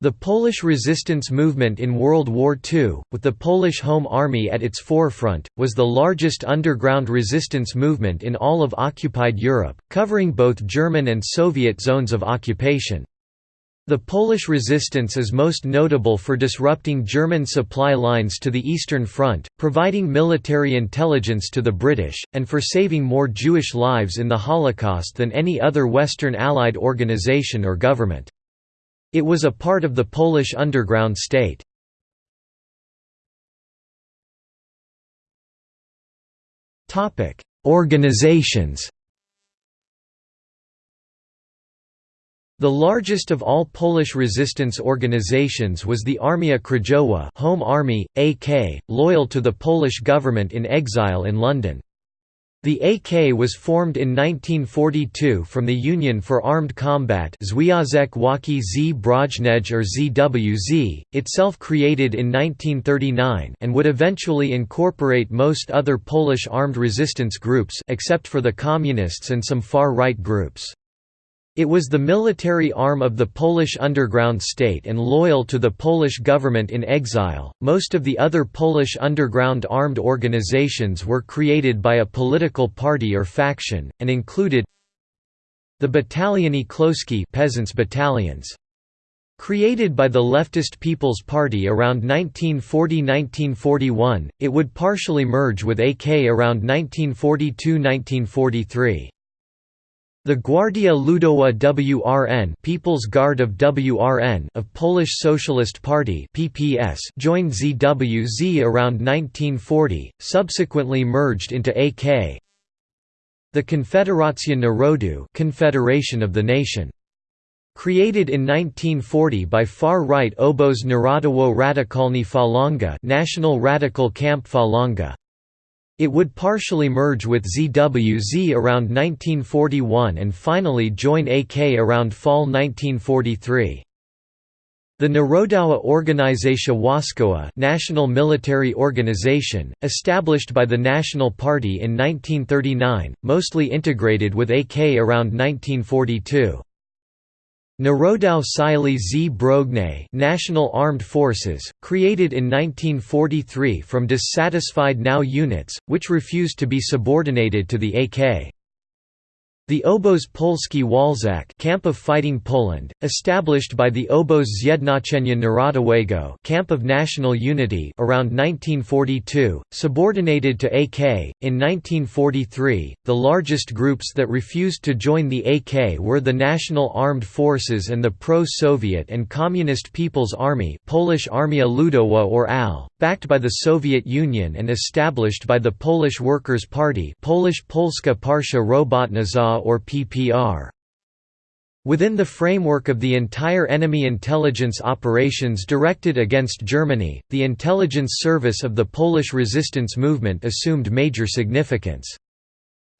The Polish resistance movement in World War II, with the Polish Home Army at its forefront, was the largest underground resistance movement in all of occupied Europe, covering both German and Soviet zones of occupation. The Polish resistance is most notable for disrupting German supply lines to the Eastern Front, providing military intelligence to the British, and for saving more Jewish lives in the Holocaust than any other Western Allied organization or government. It was a part of the Polish underground state. Organizations The largest of all Polish resistance organizations was the Armia Krajowa Home Army, AK, loyal to the Polish government in exile in London. The AK was formed in 1942 from the Union for Armed Combat Związek Walki z or ZWZ, itself created in 1939 and would eventually incorporate most other Polish armed resistance groups except for the Communists and some far-right groups. It was the military arm of the Polish underground state and loyal to the Polish government in exile. Most of the other Polish underground armed organizations were created by a political party or faction, and included the Bataliony Chłopskie peasants battalions. Created by the leftist People's Party around 1940–1941, it would partially merge with AK around 1942–1943. The Gwardia Ludowa WRN People's Guard of WRN of Polish Socialist Party PPS joined ZWZ around 1940, subsequently merged into AK. The Konfederacja Narodu Confederation of the Nation. Created in 1940 by far-right Obóz Narodowo Radykalny Falanga National Radical Camp Falanga. It would partially merge with ZWZ around 1941 and finally join AK around fall 1943. The Narodowa Organizacja Wojskowa National Military Organization, established by the National Party in 1939, mostly integrated with AK around 1942. Narodowe Siły Zbrojne National Armed Forces, created in 1943 from dissatisfied NOW units, which refused to be subordinated to the AK. The Obóz Polski Walczącej Camp of Fighting Poland, established by the Obóz Zjednoczenia Narodowego Camp of National Unity around 1942, subordinated to AK. In 1943, the largest groups that refused to join the AK were the National Armed Forces and the pro-Soviet and Communist People's Army Polish Armia Ludowa or AL, backed by the Soviet Union and established by the Polish Workers' Party Polish Polska Partia Or PPR. Within the framework of the entire enemy intelligence operations directed against Germany, the intelligence service of the Polish resistance movement assumed major significance.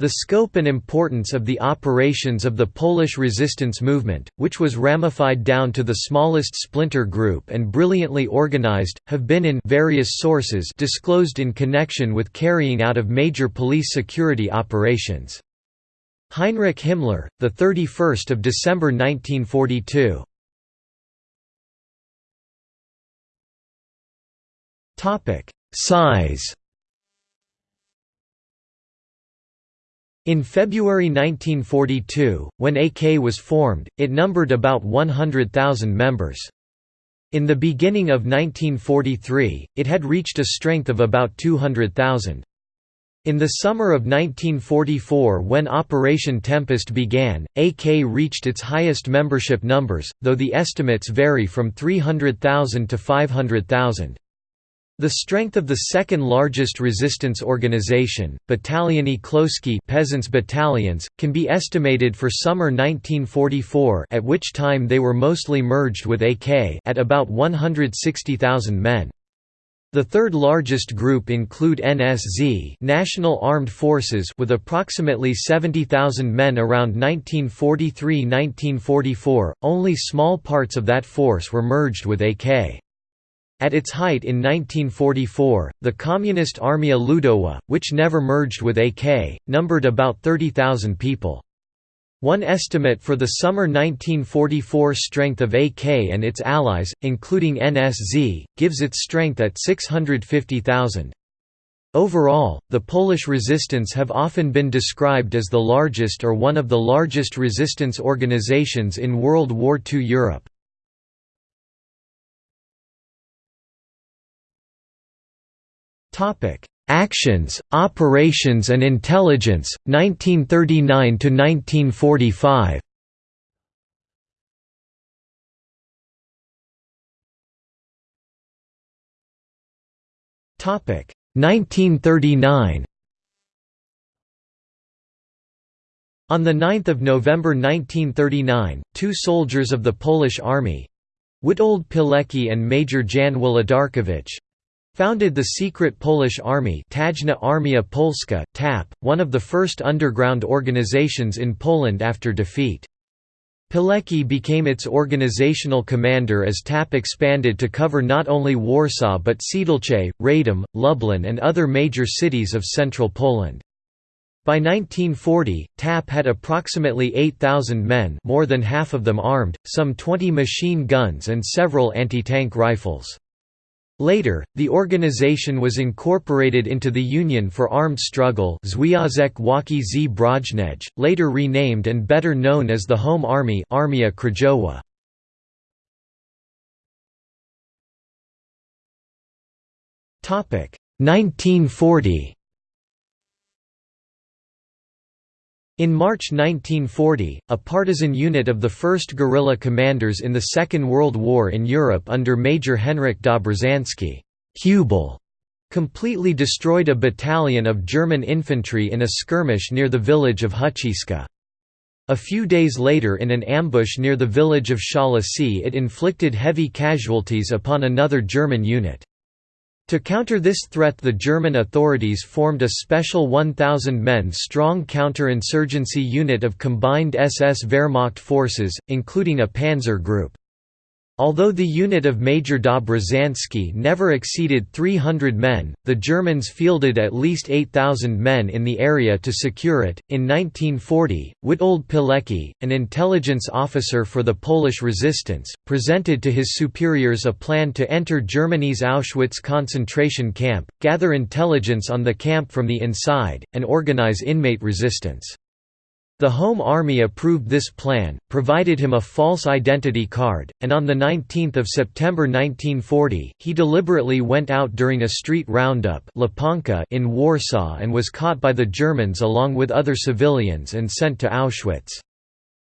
The scope and importance of the operations of the Polish resistance movement, which was ramified down to the smallest splinter group and brilliantly organized, have been in various sources disclosed in connection with carrying out of major police security operations. Heinrich Himmler, the 31st of December 1942. Topic: Size. In February 1942, when AK was formed, it numbered about 100,000 members. In the beginning of 1943, it had reached a strength of about 200,000. In the summer of 1944 when Operation Tempest began, AK reached its highest membership numbers, though the estimates vary from 300,000 to 500,000. The strength of the second largest resistance organization, Bataliony Chłopskie peasants' battalions, can be estimated for summer 1944 at which time they were mostly merged with AK at about 160,000 men. The third largest group include NSZ National Armed Forces with approximately 70,000 men around 1943–1944, only small parts of that force were merged with AK. At its height in 1944, the Communist Armia Ludowa, which never merged with AK, numbered about 30,000 people. One estimate for the summer 1944 strength of AK and its allies, including NSZ, gives its strength at 650,000. Overall, the Polish resistance have often been described as the largest or one of the largest resistance organizations in World War II Europe. Actions, operations and intelligence, 1939–1945 Topic 1939 On 9 November 1939, two soldiers of the Polish army—Witold Pilecki and Major Jan Włodarkiewicz—founded the secret Polish army Tajna Armia Polska TAP, one of the first underground organizations in Poland after defeat. Pilecki became its organizational commander as TAP expanded to cover not only Warsaw but Siedlce, Radom, Lublin and other major cities of central Poland. By 1940, TAP had approximately 8,000 men more than half of them armed, some 20 machine guns and several anti-tank rifles. Later, the organization was incorporated into the Union for Armed Struggle Związek Walki z later renamed and better known as the Home Army Armia Krajowa. Topic 1940 In March 1940, a partisan unit of the 1st Guerrilla Commanders in the Second World War in Europe under Major Henryk Dobrzański completely destroyed a battalion of German infantry in a skirmish near the village of Huciska. A few days later in an ambush near the village of Szałasy it inflicted heavy casualties upon another German unit. To counter this threat the German authorities formed a special 1,000 men strong counterinsurgency unit of combined SS Wehrmacht forces, including a panzer group. Although the unit of Major Dobrzański never exceeded 300 men, the Germans fielded at least 8,000 men in the area to secure it. In 1940, Witold Pilecki, an intelligence officer for the Polish resistance, presented to his superiors a plan to enter Germany's Auschwitz concentration camp, gather intelligence on the camp from the inside, and organize inmate resistance. The Home Army approved this plan, provided him a false identity card, and on 19 September 1940, he deliberately went out during a street roundup in Warsaw and was caught by the Germans along with other civilians and sent to Auschwitz.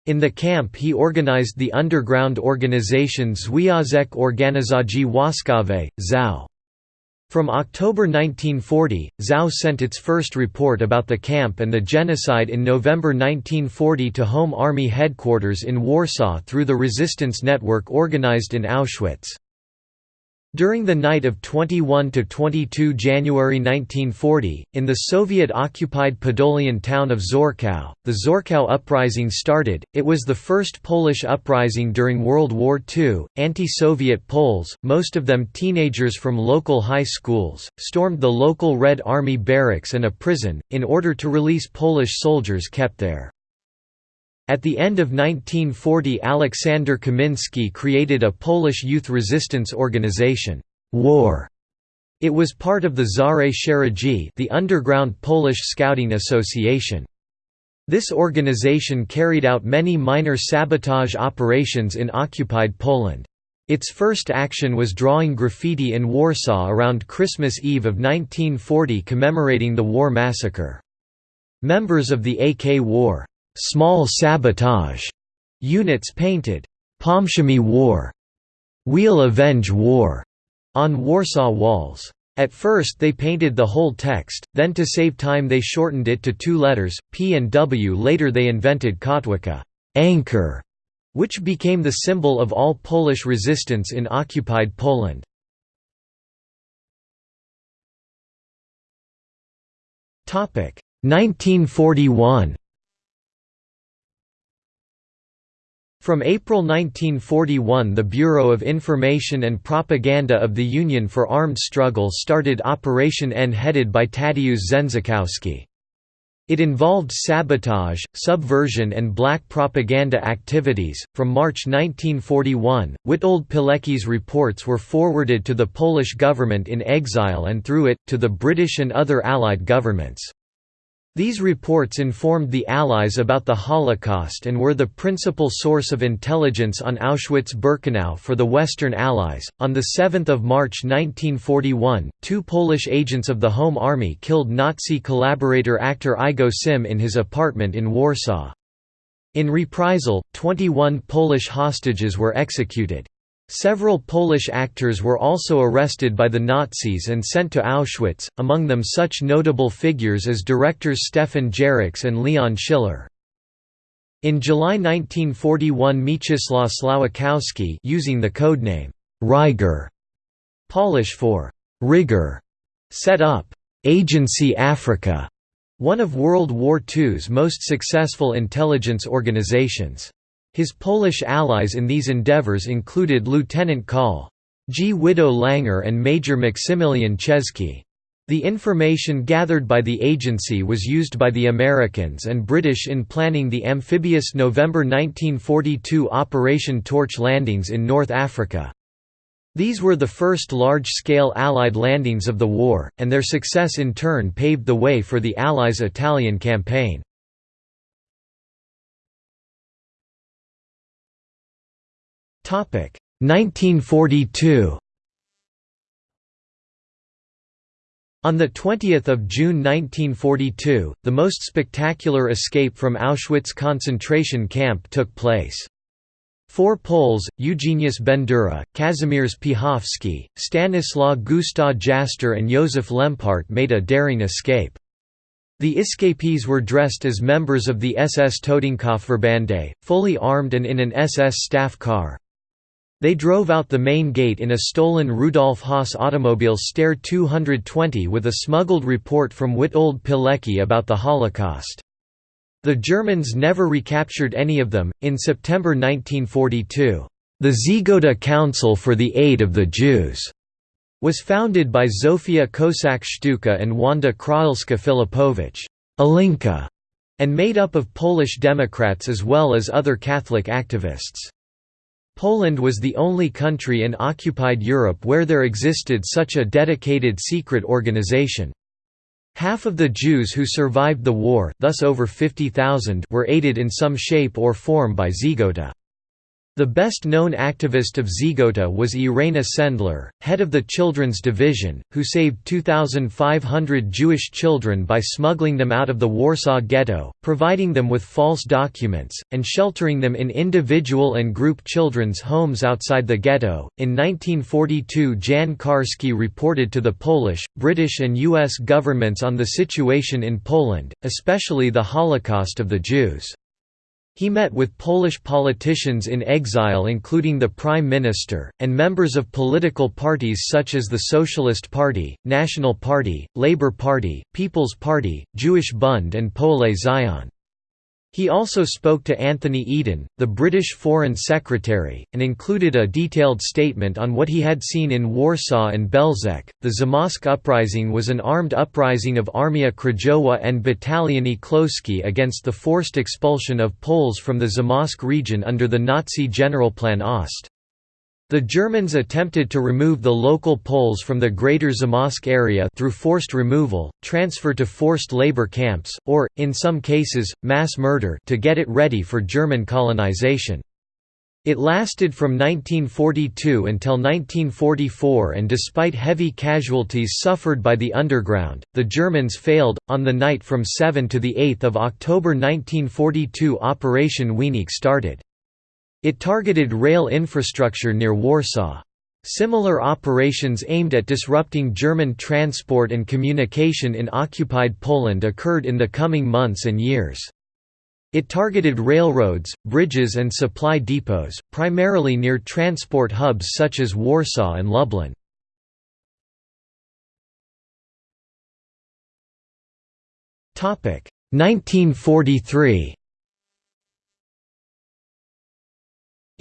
In the camp he organized the underground organization Związek Organizacji Wojskowej, ZOW. From October 1940, ZOW sent its first report about the camp and the genocide in November 1940 to Home Army headquarters in Warsaw through the resistance network organized in Auschwitz. During the night of 21–22 January 1940, in the Soviet-occupied Podolian town of Czortków, the Czortków Uprising started. It was the first Polish uprising during World War II. Anti-Soviet Poles, most of them teenagers from local high schools, stormed the local Red Army barracks and a prison, in order to release Polish soldiers kept there. At the end of 1940 Aleksander Kaminski created a Polish youth resistance organization, Wawer. It was part of the Szare Szeregi the underground Polish Scouting Association. This organization carried out many minor sabotage operations in occupied Poland. Its first action was drawing graffiti in Warsaw around Christmas Eve of 1940 commemorating the Wawer massacre. Members of the AK Wawer small sabotage units painted Pomścimy Wawer, Wheel Avenge War on Warsaw walls. At first they painted the whole text, then to save time they shortened it to two letters, P and W. Later they invented Kotwica anchor", which became the symbol of all Polish resistance in occupied Poland. Topic 1941 From April 1941 the Bureau of Information and Propaganda of the Union for Armed Struggle started Operation N headed by Tadeusz Żenczykowski. It involved sabotage, subversion, and black propaganda activities. From March 1941, Witold Pilecki's reports were forwarded to the Polish government in exile and through it, to the British and other Allied governments. These reports informed the Allies about the Holocaust and were the principal source of intelligence on Auschwitz-Birkenau for the Western Allies. On the 7th of March 1941, two Polish agents of the Home Army killed Nazi collaborator actor Igo Sym in his apartment in Warsaw. In reprisal, 21 Polish hostages were executed. Several Polish actors were also arrested by the Nazis and sent to Auschwitz, among them such notable figures as directors Stefan Jaracz and Leon Schiller. In July 1941 Mieczysław using the codename Rygor, Polish for «rigor», set up «Agency Africa», one of World War II's most successful intelligence organizations. His Polish allies in these endeavors included Lieutenant Col. Gwido Langer and Major Maksymilian Ciężki. The information gathered by the agency was used by the Americans and British in planning the amphibious November 1942 Operation Torch landings in North Africa. These were the first large-scale Allied landings of the war, and their success in turn paved the way for the Allies' Italian campaign. 1942 On 20 June 1942, the most spectacular escape from Auschwitz concentration camp took place. Four Poles, Eugeniusz Bendera, Kazimierz Piechowski, Stanislaw Gustaw Jaster and Józef Lempart made a daring escape. The escapees were dressed as members of the SS Totenkopfverbände, fully armed and in an SS staff car. They drove out the main gate in a stolen Rudolf Höss automobile Steyr 220 with a smuggled report from Witold Pilecki about the Holocaust. The Germans never recaptured any of them. In September 1942, the Żegota Council for the Aid of the Jews was founded by Zofia Kossak-Szczucka and Wanda Krahelska-Filipowicz Alinka, and made up of Polish Democrats as well as other Catholic activists. Poland was the only country in occupied Europe where there existed such a dedicated secret organization. Half of the Jews who survived the war thus over 50,000 were aided in some shape or form by Żegota. The best-known activist of Żegota was Irena Sendler, head of the Children's Division, who saved 2,500 Jewish children by smuggling them out of the Warsaw Ghetto, providing them with false documents, and sheltering them in individual and group children's homes outside the ghetto. In 1942, Jan Karski reported to the Polish, British, and U.S. governments on the situation in Poland, especially the Holocaust of the Jews. He met with Polish politicians in exile including the Prime Minister, and members of political parties such as the Socialist Party, National Party, Labour Party, People's Party, Jewish Bund and Poale Zion. He also spoke to Anthony Eden, the British Foreign Secretary, and included a detailed statement on what he had seen in Warsaw and Belzec. The Zamość uprising was an armed uprising of Armia Krajowa and Bataliony Chłopskie against the forced expulsion of Poles from the Zamość region under the Nazi Generalplan Ost. The Germans attempted to remove the local Poles from the Greater Zamość area through forced removal, transfer to forced labor camps, or, in some cases, mass murder to get it ready for German colonization. It lasted from 1942 until 1944 and despite heavy casualties suffered by the underground, the Germans failed. On the night from 7 to 8 October 1942 Operation Wieniec started. It targeted rail infrastructure near Warsaw. Similar operations aimed at disrupting German transport and communication in occupied Poland occurred in the coming months and years. It targeted railroads, bridges and supply depots, primarily near transport hubs such as Warsaw and Lublin. Topic 1943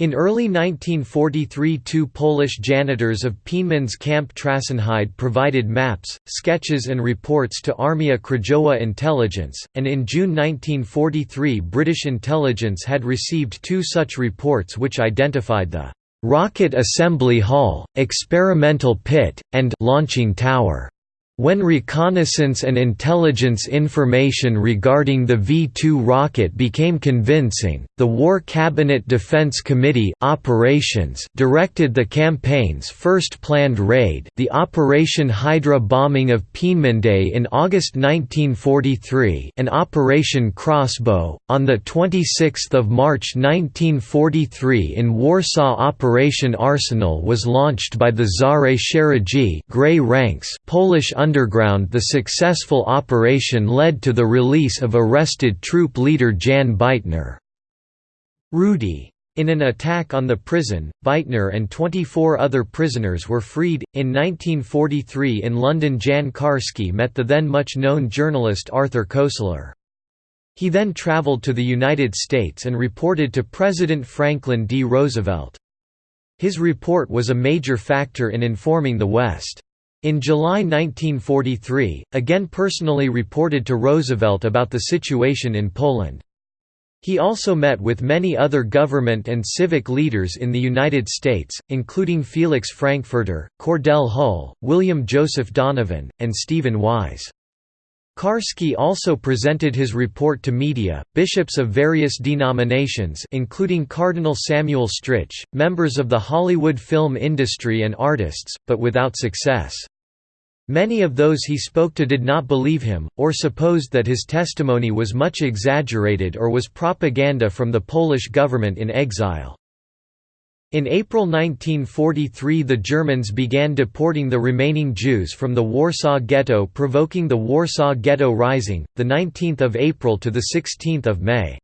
In early 1943 two Polish janitors of Peenemünde's Camp Trassenheide provided maps, sketches and reports to Armia Krajowa Intelligence, and in June 1943 British intelligence had received two such reports which identified the «rocket assembly hall, experimental pit, and launching tower» When reconnaissance and intelligence information regarding the V-2 rocket became convincing, the War Cabinet Defense Committee operations directed the campaign's first planned raid the Operation Hydra bombing of Peenemünde in August 1943 and Operation Crossbow. On 26 March 1943 in Warsaw Operation Arsenal was launched by the Szare Szeregi Grey Ranks Polish underground the successful operation led to the release of arrested troop leader Jan Bytnar. Rudy. In an attack on the prison, Bytnar and 24 other prisoners were freed. In 1943 in London, Jan Karski met the then much known journalist Arthur Koestler. He then traveled to the United States and reported to President Franklin D. Roosevelt. His report was a major factor in informing the West. In July 1943, again personally reported to Roosevelt about the situation in Poland. He also met with many other government and civic leaders in the United States, including Felix Frankfurter, Cordell Hull, William Joseph Donovan, and Stephen Wise. Karski also presented his report to media, bishops of various denominations including Cardinal Samuel Stritch, members of the Hollywood film industry and artists, but without success. Many of those he spoke to did not believe him, or supposed that his testimony was much exaggerated or was propaganda from the Polish government in exile. In April 1943 the Germans began deporting the remaining Jews from the Warsaw Ghetto provoking the Warsaw Ghetto Rising, 19 April to 16 May.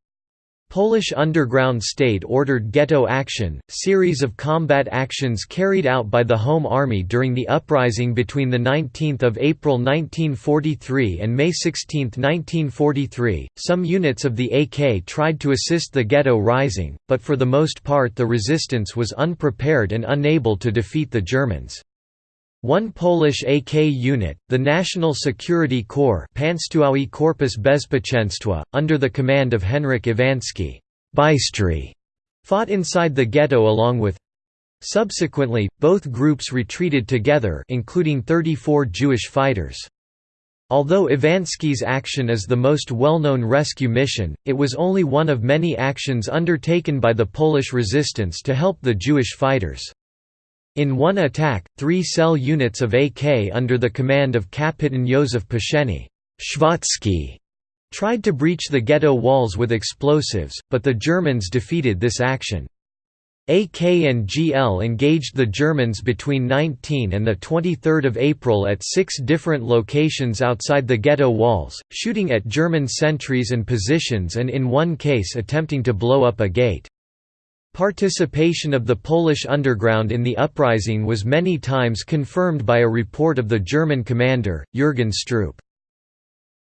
Polish underground state ordered ghetto action, series of combat actions carried out by the Home Army during the uprising between 19 April 1943 and May 16, 1943. Some units of the AK tried to assist the ghetto rising, but for the most part the resistance was unprepared and unable to defeat the Germans. One Polish AK unit, the National Security Corps Korpus Bezpieczeństwa, under the command of Henryk Iwański fought inside the ghetto along with Subsequently, both groups retreated together including 34 Jewish fighters. Although Iwański's action is the most well-known rescue mission, it was only one of many actions undertaken by the Polish resistance to help the Jewish fighters. In one attack, three cell units of AK under the command of Kapitan Józef Pszenny tried to breach the ghetto walls with explosives, but the Germans defeated this action. AK and GL engaged the Germans between 19 and 23 April at six different locations outside the ghetto walls, shooting at German sentries and positions and in one case attempting to blow up a gate. Participation of the Polish underground in the uprising was many times confirmed by a report of the German commander, Jürgen Stroop.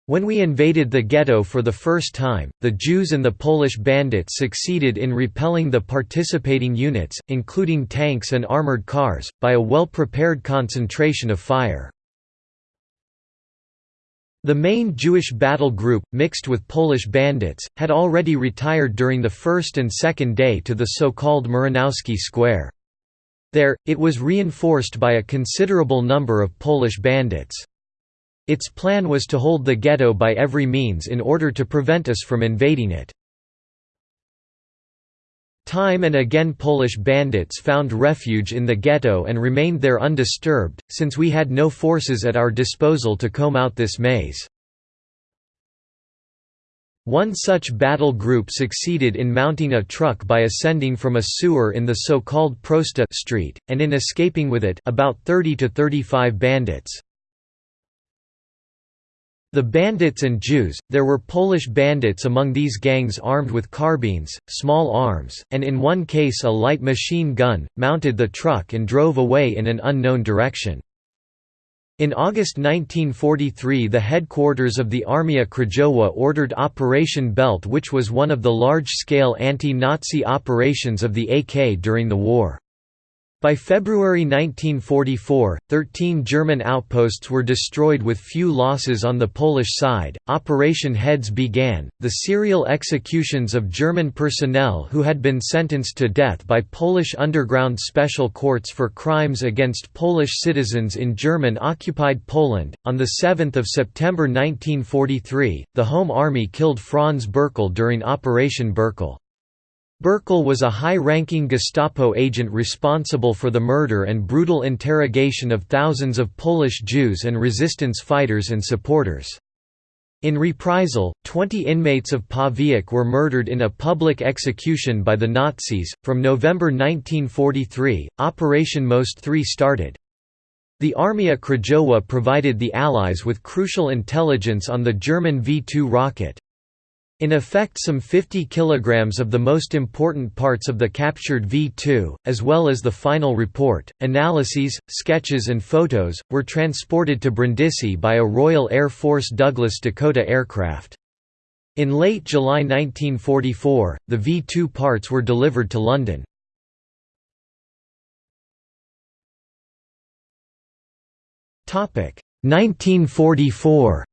When we invaded the ghetto for the first time, the Jews and the Polish bandits succeeded in repelling the participating units, including tanks and armored cars, by a well-prepared concentration of fire. The main Jewish battle group, mixed with Polish bandits, had already retired during the first and second day to the so-called Muranowski Square. There, it was reinforced by a considerable number of Polish bandits. Its plan was to hold the ghetto by every means in order to prevent us from invading it. Time and again Polish bandits found refuge in the ghetto and remained there undisturbed, since we had no forces at our disposal to comb out this maze. One such battle group succeeded in mounting a truck by ascending from a sewer in the so-called Prosta street, and in escaping with it about 30 to 35 bandits. The bandits and Jews, there were Polish bandits among these gangs armed with carbines, small arms, and in one case a light machine gun, mounted the truck and drove away in an unknown direction. In August 1943 the headquarters of the Armia Krajowa ordered Operation Belt which was one of the large-scale anti-Nazi operations of the AK during the war. By February 1944, 13 German outposts were destroyed with few losses on the Polish side. Operation Heads began, the serial executions of German personnel who had been sentenced to death by Polish underground special courts for crimes against Polish citizens in German occupied Poland. On the 7th of September 1943, the Home Army killed Franz Bürkl during Operation Bürkl. Bürkl was a high-ranking Gestapo agent responsible for the murder and brutal interrogation of thousands of Polish Jews and resistance fighters and supporters. In reprisal, 20 inmates of Pawiak were murdered in a public execution by the Nazis. From November 1943, Operation Most 3 started. The Armia Krajowa provided the Allies with crucial intelligence on the German V-2 rocket. In effect some 50 kilograms of the most important parts of the captured V-2, as well as the final report, analyses, sketches and photos, were transported to Brindisi by a Royal Air Force Douglas Dakota aircraft. In late July 1944, the V-2 parts were delivered to London. Topic 1944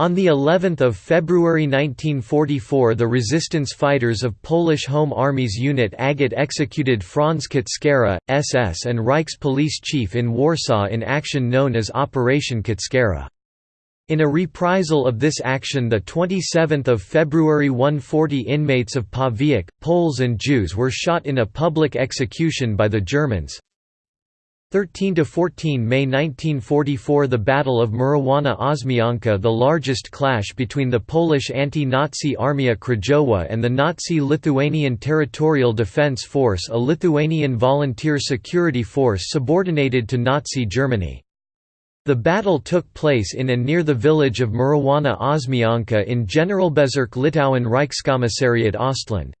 On the 11th of February 1944 the resistance fighters of Polish Home Army's unit Agate executed Franz Kutschera, SS and Reichs police chief in Warsaw in action known as Operation Kutschera. In a reprisal of this action the 27th of February 140 inmates of Pawiak, Poles and Jews were shot in a public execution by the Germans, 13–14 May 1944 The Battle of Murowana Ośmianka the largest clash between the Polish anti-Nazi Armia Krajowa and the Nazi Lithuanian Territorial Defense Force a Lithuanian volunteer security force subordinated to Nazi Germany. The battle took place in and near the village of Murowana Ośmianka in Generalbezirk Litauen Reichskommissariat Ostland.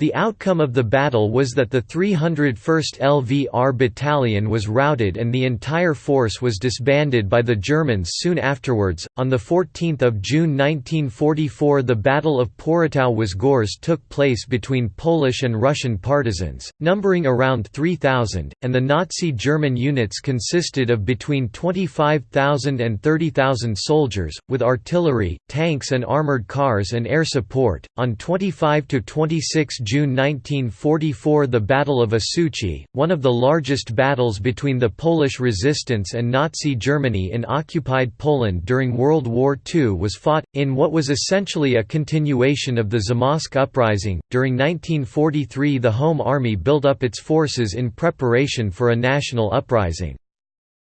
The outcome of the battle was that the 301st LVR Battalion was routed and the entire force was disbanded by the Germans soon afterwards. On the 14th of June 1944, the Battle of Porotow-Łazgórz took place between Polish and Russian partisans, numbering around 3,000, and the Nazi German units consisted of between 25,000 and 30,000 soldiers, with artillery, tanks and armored cars and air support. On 25 to 26 June 1944 the Battle of Osuchy, one of the largest battles between the Polish resistance and Nazi Germany in occupied Poland during World War II was fought, in what was essentially a continuation of the Zamość uprising. During 1943 the Home Army built up its forces in preparation for a national uprising.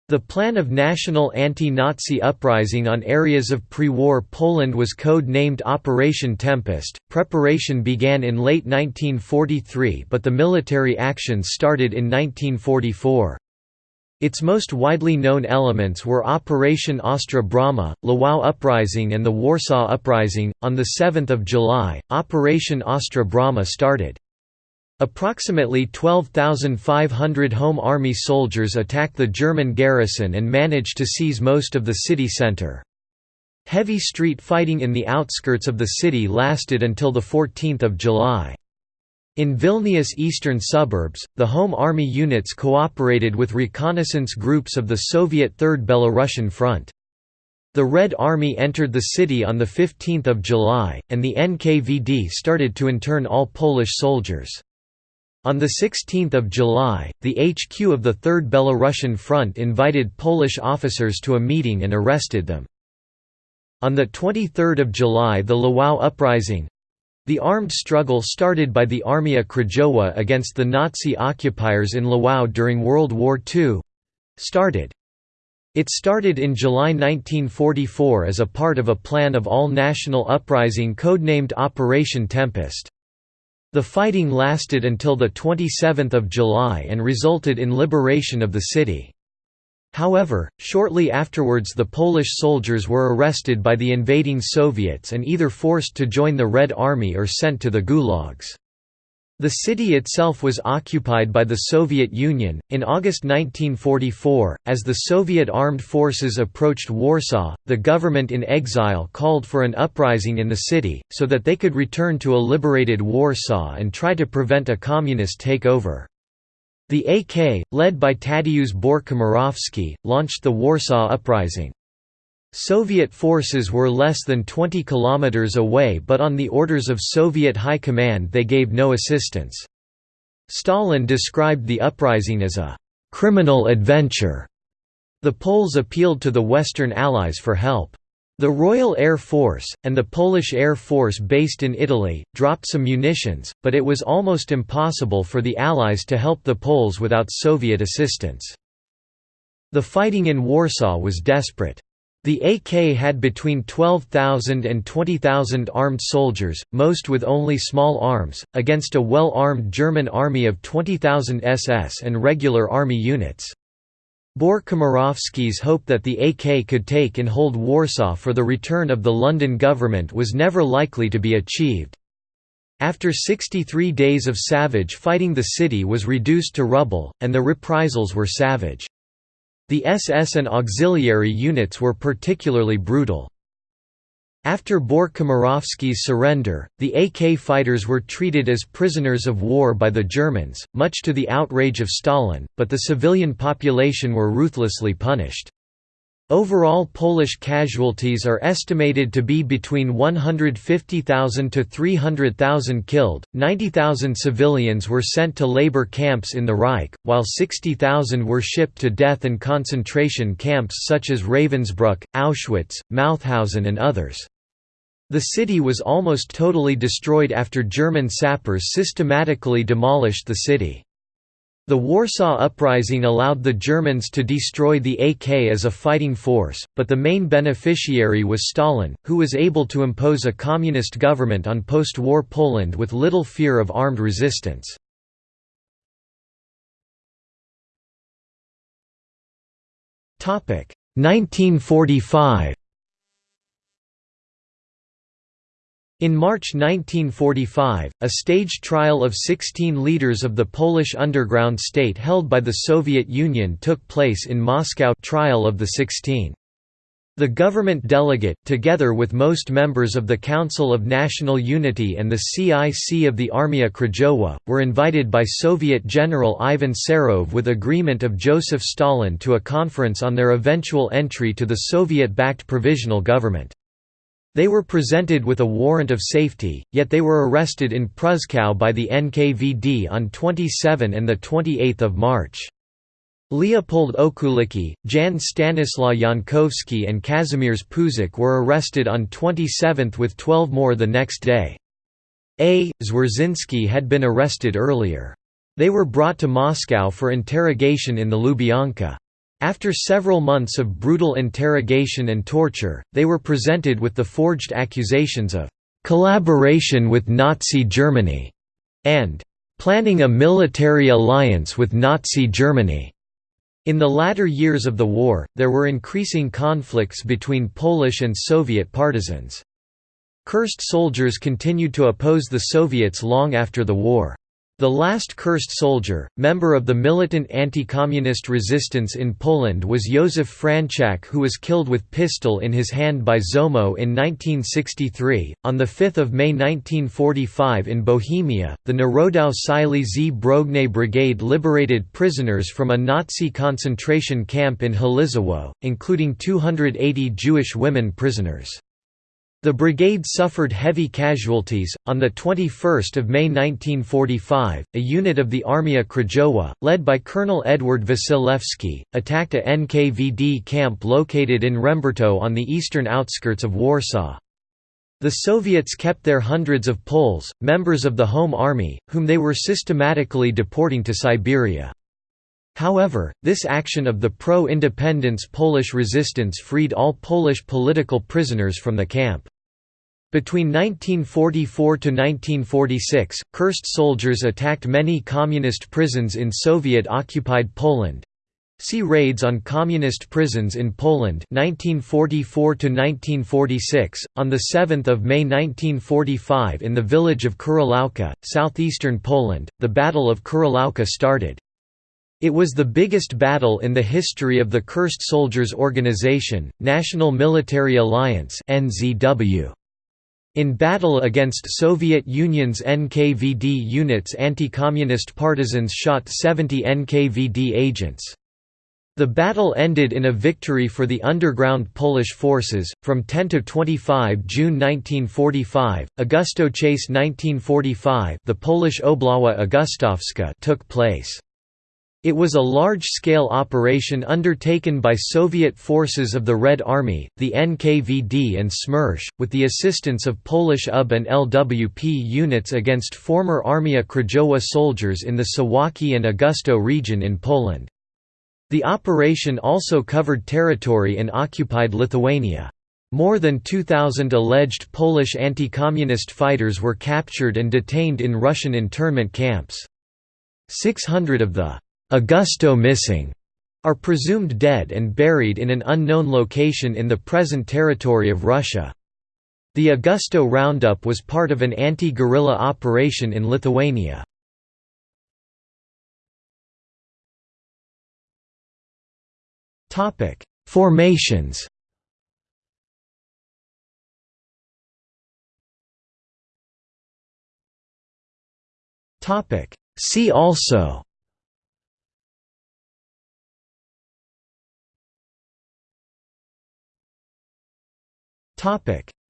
The plan of national anti-Nazi uprising on areas of pre-war Poland was code-named Operation Tempest. Preparation began in late 1943 but the military actions started in 1944. Its most widely known elements were Operation Ostra Brama, Lwów Uprising and the Warsaw Uprising. On 7 July, Operation Ostra Brama started. Approximately 12,500 Home Army soldiers attacked the German garrison and managed to seize most of the city center. Heavy street fighting in the outskirts of the city lasted until 14 July. In Vilnius eastern suburbs, the Home Army units cooperated with reconnaissance groups of the Soviet Third Belarusian Front. The Red Army entered the city on 15 July, and the NKVD started to intern all Polish soldiers. On 16 July, the HQ of the Third Belarusian Front invited Polish officers to a meeting and arrested them. On 23 July the Lwów Uprising—the armed struggle started by the Armia Krajowa against the Nazi occupiers in Lwów during World War II—started. It started in July 1944 as a part of a plan of all-national uprising codenamed Operation Tempest. The fighting lasted until 27 July and resulted in liberation of the city. However, shortly afterwards the Polish soldiers were arrested by the invading Soviets and either forced to join the Red Army or sent to the gulags. The city itself was occupied by the Soviet Union. In August 1944, as the Soviet armed forces approached Warsaw, the government in exile called for an uprising in the city, so that they could return to a liberated Warsaw and try to prevent a communist takeover. The AK, led by Tadeusz Bór-Komorowski, launched the Warsaw Uprising. Soviet forces were less than 20 kilometers away but on the orders of Soviet High Command they gave no assistance. Stalin described the uprising as a «criminal adventure». The Poles appealed to the Western Allies for help. The Royal Air Force, and the Polish Air Force based in Italy, dropped some munitions, but it was almost impossible for the Allies to help the Poles without Soviet assistance. The fighting in Warsaw was desperate. The AK had between 12,000 and 20,000 armed soldiers, most with only small arms, against a well-armed German army of 20,000 SS and regular army units. Bór-Komorowski's hope that the AK could take and hold Warsaw for the return of the London government was never likely to be achieved. After 63 days of savage fighting the city was reduced to rubble, and the reprisals were savage. The SS and auxiliary units were particularly brutal. After Bór-Komorowski's surrender, the AK fighters were treated as prisoners of war by the Germans, much to the outrage of Stalin, but the civilian population were ruthlessly punished. Overall Polish casualties are estimated to be between 150,000 to 300,000 killed, 90,000 civilians were sent to labor camps in the Reich, while 60,000 were shipped to death and concentration camps such as Ravensbrück, Auschwitz, Mauthausen and others. The city was almost totally destroyed after German sappers systematically demolished the city. The Warsaw Uprising allowed the Germans to destroy the AK as a fighting force, but the main beneficiary was Stalin, who was able to impose a communist government on post-war Poland with little fear of armed resistance. Topic 1945 In March 1945, a staged trial of 16 leaders of the Polish underground state held by the Soviet Union took place in Moscow trial of the 16. The government delegate, together with most members of the Council of National Unity and the CIC of the Armia Krajowa, were invited by Soviet General Ivan Serov with agreement of Joseph Stalin to a conference on their eventual entry to the Soviet-backed provisional government. They were presented with a warrant of safety, yet they were arrested in Pruszkow by the NKVD on 27 and 28 March. Leopold Okulicki, Jan Stanislaw Jankowski and Kazimierz Pużak were arrested on 27 with 12 more the next day. A. Zwierzyński had been arrested earlier. They were brought to Moscow for interrogation in the Lubyanka. After several months of brutal interrogation and torture, they were presented with the forged accusations of "...collaboration with Nazi Germany", and "...planning a military alliance with Nazi Germany". In the latter years of the war, there were increasing conflicts between Polish and Soviet partisans. Cursed soldiers continued to oppose the Soviets long after the war. The last cursed soldier, member of the militant anti-communist resistance in Poland was Józef Franczak who was killed with pistol in his hand by Zomo in 1963. On 5 May 1945 in Bohemia, the Narodow-Sili Zbrogne Brigade liberated prisoners from a Nazi concentration camp in Halizowo, including 280 Jewish women prisoners. The brigade suffered heavy casualties. On the 21st of May 1945, a unit of the Armia Krajowa, led by Colonel Edward Wasilewski, attacked a NKVD camp located in Rembertów on the eastern outskirts of Warsaw. The Soviets kept their hundreds of Poles, members of the Home Army, whom they were systematically deporting to Siberia. However, this action of the pro-independence Polish resistance freed all Polish political prisoners from the camp. Between 1944 to 1946, cursed soldiers attacked many communist prisons in Soviet-occupied Poland. See Raids on communist prisons in Poland 1944 1946 on the 7th of May 1945 in the village of Kuryłówka, southeastern Poland the Battle of Kuryłówka started it was the biggest battle in the history of the Cursed Soldiers Organization, National Military Alliance (NZW). In battle against Soviet Union's NKVD units anti-communist partisans shot 70 NKVD agents. The battle ended in a victory for the underground Polish forces. From 10 to 25 June 1945, Augustów Chase 1945, the Polish Obława Augustowska took place. It was a large-scale operation undertaken by Soviet forces of the Red Army, the NKVD and Smersh, with the assistance of Polish UB and LWP units against former Armia Krajowa soldiers in the Suwałki and Augustów region in Poland. The operation also covered territory in occupied Lithuania. More than 2,000 alleged Polish anti-communist fighters were captured and detained in Russian internment camps. 600 of the Augustów missing are presumed dead and buried in an unknown location in the present territory of Russia. The Augustów roundup was part of an anti-guerrilla operation in Lithuania. Formations See also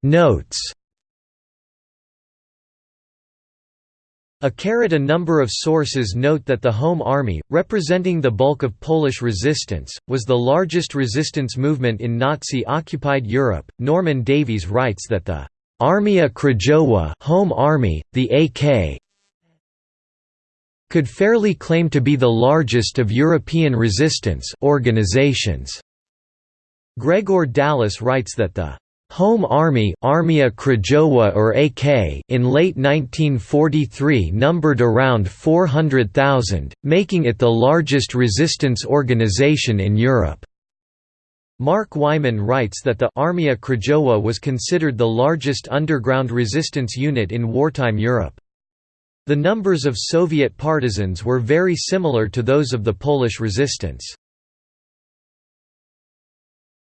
Notes A carrot A number of sources note that the Home Army, representing the bulk of Polish resistance, was the largest resistance movement in Nazi-occupied Europe. Norman Davies writes that the Armia Krajowa Home Army, the AK could fairly claim to be the largest of European resistance organizations. Gregor Dallas writes that the Home Army Armia Krajowa or AK in late 1943 numbered around 400,000, making it the largest resistance organization in Europe. Mark Wyman writes that the Armia Krajowa was considered the largest underground resistance unit in wartime Europe. The numbers of Soviet partisans were very similar to those of the Polish resistance.